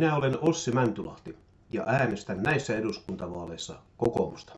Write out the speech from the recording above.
Minä olen Ossi Mäntylahti ja äänestän näissä eduskuntavaaleissa kokoomusta.